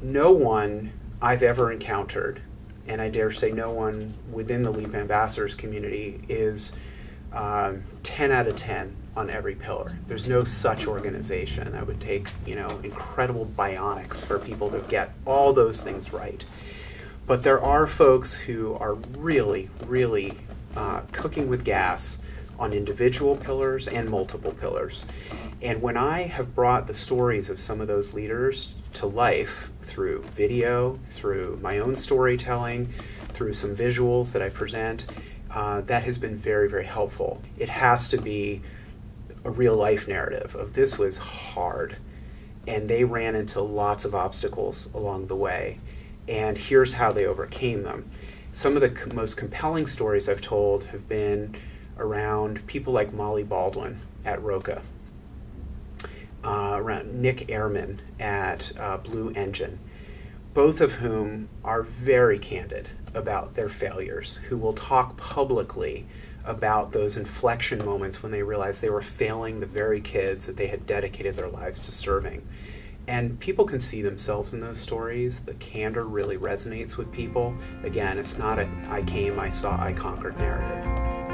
no one I've ever encountered, and I dare say no one within the Leap Ambassadors community, is um, 10 out of 10 on every pillar. There's no such organization that would take, you know, incredible bionics for people to get all those things right. But there are folks who are really, really uh, cooking with gas on individual pillars and multiple pillars. And when I have brought the stories of some of those leaders to life through video, through my own storytelling, through some visuals that I present, uh, that has been very, very helpful. It has to be a real life narrative of this was hard and they ran into lots of obstacles along the way and here's how they overcame them. Some of the most compelling stories I've told have been around people like Molly Baldwin at Roca, uh, around Nick Ehrmann at uh, Blue Engine, both of whom are very candid about their failures, who will talk publicly about those inflection moments when they realized they were failing the very kids that they had dedicated their lives to serving. And people can see themselves in those stories. The candor really resonates with people. Again, it's not a I came, I saw, I conquered narrative.